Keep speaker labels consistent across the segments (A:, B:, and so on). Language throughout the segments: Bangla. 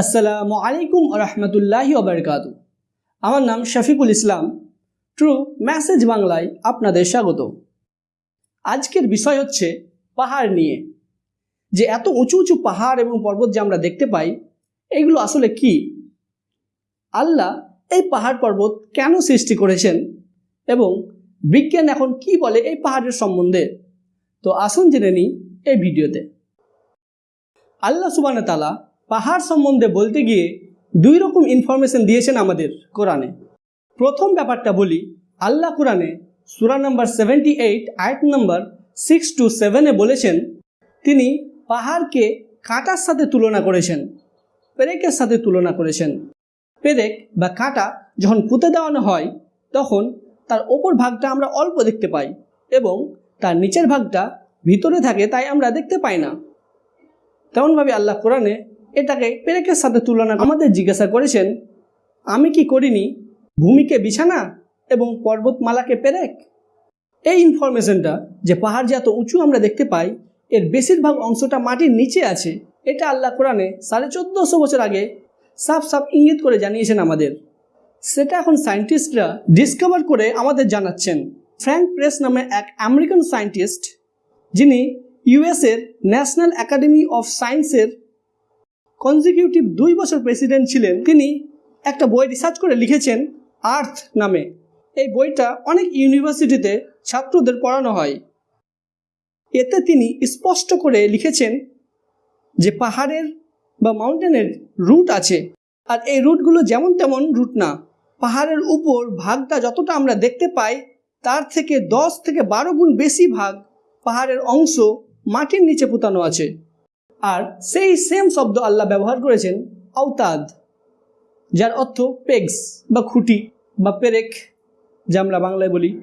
A: আসসালামু আলাইকুম রহমতুল্লাহি ওবরকাত আমার নাম শফিকুল ইসলাম। ট্রু মেসেজ বাংলায় আপনাদের স্বাগত। আজকের বিষয় হচ্ছে পাহাড় নিয়ে। যে এত উঁচু উঁচু পাহাড় এবং পর্বত যে আমরা দেখতে পাই, এগুলো আসলে কি? আল্লাহ এই পাহাড় পর্বত কেন সৃষ্টি করেছেন? এবং বিজ্ঞান এখন কি বলে এই পাহাড়ের সম্বন্ধে? তো আসুন জেনে নিই এই ভিডিওতে। আল্লাহ সুবান তালা পাহাড় সম্বন্ধে বলতে গিয়ে দুই রকম ইনফরমেশন দিয়েছেন আমাদের কোরআনে। প্রথম ব্যাপারটা বলি, আল্লাহ কোরআনে সুরা নাম্বার সেভেন্টি এইট আয়াত নাম্বার সিক্স টু সেভেনে বলেছেন, তিনি পাহাড়কে কাঁটার সাথে তুলনা করেছেন, পেরেকের সাথে তুলনা করেছেন। পেরেক বা কাঁটা যখন পুঁতে দেওয়ানো হয়, তখন তার ওপর ভাগটা আমরা অল্প দেখতে পাই এবং তার নিচের ভাগটা ভিতরে থাকে তাই আমরা দেখতে পাই না। তেমনভাবে আল্লাহ কোরআনে এটাকে পেরেকের সাথে তুলনা আমাদের জিজ্ঞাসা করেছেন, আমি কি করিনি? ভূমিকে বিছানা এবং পর্বতমালাকে পেরেক? এই ইনফরমেশনটা যে পাহাড় যে এত উঁচু আমরা দেখতে পাই, এর বেশিরভাগ অংশটা মাটির নিচে আছে, এটা আল্লাহ কোরআনে সাড়ে চোদ্দোশো বছর আগে সাফ সাফ ইঙ্গিত করে জানিয়েছেন আমাদের। সেটা এখন সায়েন্টিস্টরা ডিসকভার করে আমাদের জানাচ্ছেন। ফ্র্যাঙ্ক প্রেস নামে এক আমেরিকান সায়েন্টিস্ট যিনি ইউএসের ন্যাশনাল একাডেমি অফ সায়েন্সের কনজিকিউটিভ দুই বছর প্রেসিডেন্ট ছিলেন, তিনি একটা বই রিসার্চ করে লিখেছেন আর্থ নামে। এই বইটা অনেক ইউনিভার্সিটিতে ছাত্রদের পড়ানো হয়। এতে তিনি স্পষ্ট করে লিখেছেন যে পাহাড়ের বা মাউন্টেনের রুট আছে, আর এই রুটগুলো যেমন তেমন রুট না। পাহাড়ের উপর ভাগটা যতটা আমরা দেখতে পাই, তার থেকে দশ থেকে বারো গুণ বেশি ভাগ পাহাড়ের অংশ মাটির নিচে পুতানো আছে। আর সেই সেম শব্দ আল্লাহ ব্যবহার করেছেন আওতাদ, যার অর্থ পেগস বা খুঁটি বা পেরেক, যা আমরা বাংলায় বলি।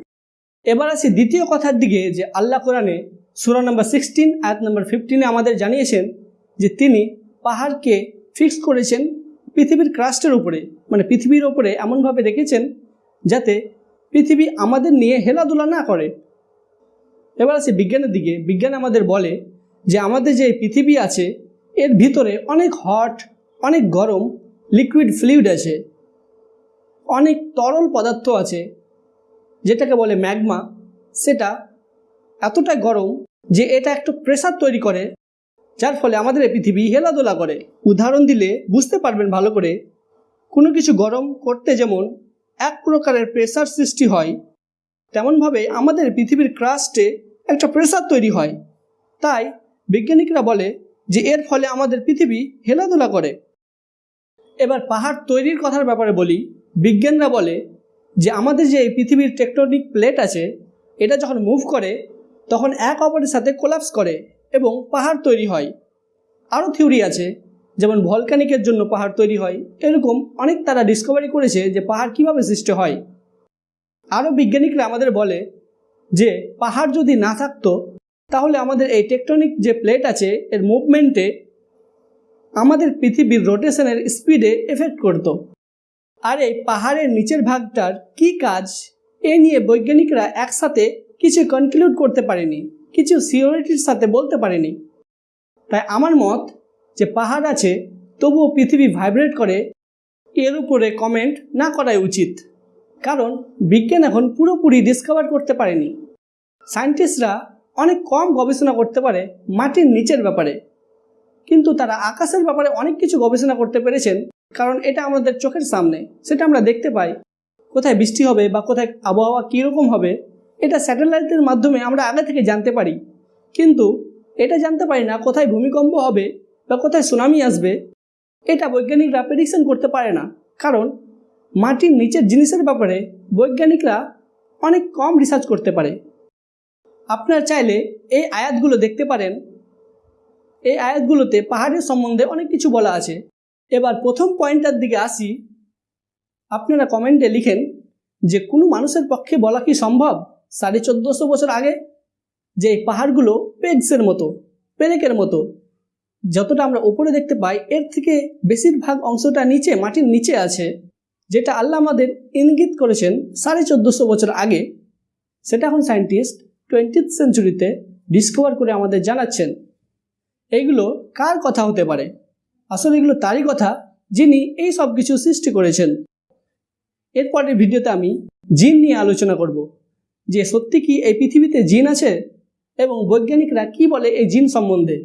A: এবার আসি দ্বিতীয় কথার দিকে, যে আল্লাহ কোরআনে সুরা নাম্বার সিক্সটিন আয়াত নাম্বার ফিফটিনে আমাদের জানিয়েছেন যে তিনি পাহাড়কে ফিক্স করেছেন পৃথিবীর ক্রাস্টের উপরে মানে পৃথিবীর ওপরে এমনভাবে রেখেছেন যাতে পৃথিবী আমাদের নিয়ে হেলাধুলা না করে। এবার আসি বিজ্ঞানের দিকে। বিজ্ঞান আমাদের বলে যে আমাদের যে পৃথিবী আছে, এর ভিতরে অনেক হট অনেক গরম লিকুইড ফ্লুইড আছে। অনেক তরল পদার্থ আছে, যেটাকে বলে ম্যাগমা সেটা এতটা গরম যে এটা একটু প্রেসার তৈরি করে, যার ফলে আমাদের এই পৃথিবী হেলাদোলা করে। উদাহরণ দিলে বুঝতে পারবেন ভালো করে, কোনো কিছু গরম করতে যেমন এক প্রকারের প্রেসার সৃষ্টি হয়, তেমনভাবে আমাদের পৃথিবীর ক্রাস্টে একটা প্রেসার তৈরি হয়। তাই বিজ্ঞানিকরা বলে যে এর ফলে আমাদের পৃথিবী হেলাধুলা করে। এবার পাহাড় তৈরির কথার ব্যাপারে বলি। বিজ্ঞানরা বলে যে আমাদের যে এই পৃথিবীর টেকটনিক প্লেট আছে, এটা যখন মুভ করে, তখন এক অপরের সাথে কোলাপস করে এবং পাহাড় তৈরি হয়। আরও থিওরি আছে, যেমন ভলকানিকের জন্য পাহাড় তৈরি হয়। এরকম অনেক তারা ডিসকভারি করেছে যে পাহাড় কীভাবে সৃষ্টি হয়। আরও বিজ্ঞানিকরা আমাদের বলে যে পাহাড় যদি না থাকতো তাহলে আমাদের এই টেকটনিক যে প্লেট আছে, এর মুভমেন্টে আমাদের পৃথিবীর রোটেশনের স্পিডে এফেক্ট করত। আর এই পাহাড়ের নিচের ভাগটার কি কাজ? এ নিয়ে বৈজ্ঞানিকরা একসাথে কিছু কনক্লুড করতে পারেনি, কিছু সিওরিটির সাথে বলতে পারেনি। তাই আমার মত যে পাহাড় আছে, তবুও পৃথিবী ভাইব্রেট করে, এর উপরে কমেন্ট না করাই উচিত। কারণ বিজ্ঞান এখন পুরোপুরি ডিসকভার করতে পারেনি। সায়েন্টিস্টরা অনেক কম গবেষণা করতে পারে মাটির নিচের ব্যাপারে। কিন্তু তারা আকাশের ব্যাপারে অনেক কিছু গবেষণা করতে পেরেছেন, কারণ এটা আমাদের চোখের সামনে, সেটা আমরা দেখতে পাই। কোথায় বৃষ্টি হবে বা কোথায় আবহাওয়া কীরকম হবে, এটা স্যাটেলাইটের মাধ্যমে আমরা আগে থেকে জানতে পারি। কিন্তু এটা জানতে পারি না কোথায় ভূমিকম্প হবে বা কোথায় সুনামি আসবে, এটা বৈজ্ঞানিকরা প্রেডিকশন করতে পারে না। কারণ মাটির নিচের জিনিসের ব্যাপারে বৈজ্ঞানিকরা অনেক কম রিসার্চ করতে পারে। আপনারা চাইলে এই আয়াতগুলো দেখতে পারেন। এই আয়াতগুলোতে পাহাড়ের সম্বন্ধে অনেক কিছু বলা আছে। এবার প্রথম পয়েন্টটার দিকে আসি। আপনারা কমেন্টে লিখেন যে, কোনো মানুষের পক্ষে বলা কি সম্ভব? সাড়ে চোদ্দোশো বছর আগে যে এই পাহাড়গুলো পেগসের মতো, পেরেকের মতো, যতটা আমরা ওপরে দেখতে পাই, এর থেকে বেশিরভাগ অংশটা নিচে, মাটির নিচে আছে, যেটা আল্লাহ আমাদের ইঙ্গিত করেছেন সাড়ে চোদ্দোশো বছর আগে। সেটা এখন সায়েন্টিস্ট টোয়েন্টিথ সেঞ্চুরিতে ডিসকভার করে আমাদের জানাচ্ছেন, এইগুলো কার কথা হতে পারে? আসলে এগুলো তারই কথা যিনি এই সব কিছু সৃষ্টি করেছেন। এরপরের ভিডিওতে আমি জিন নিয়ে আলোচনা করব, যে সত্যি কি এই পৃথিবীতে জিন আছে এবং বৈজ্ঞানিকরা কি বলে এই জিন সম্বন্ধে,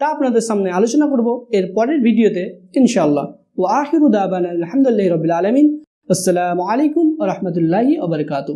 A: তা আপনাদের সামনে আলোচনা করব এর পরের ভিডিওতে, ইনশাআল্লাহ। ও আখিরুদ আলহামদুলিল্লাহ রবিল আলমিন। আসসালামু আলাইকুম রহমতুল্লাহি ওবরকাতু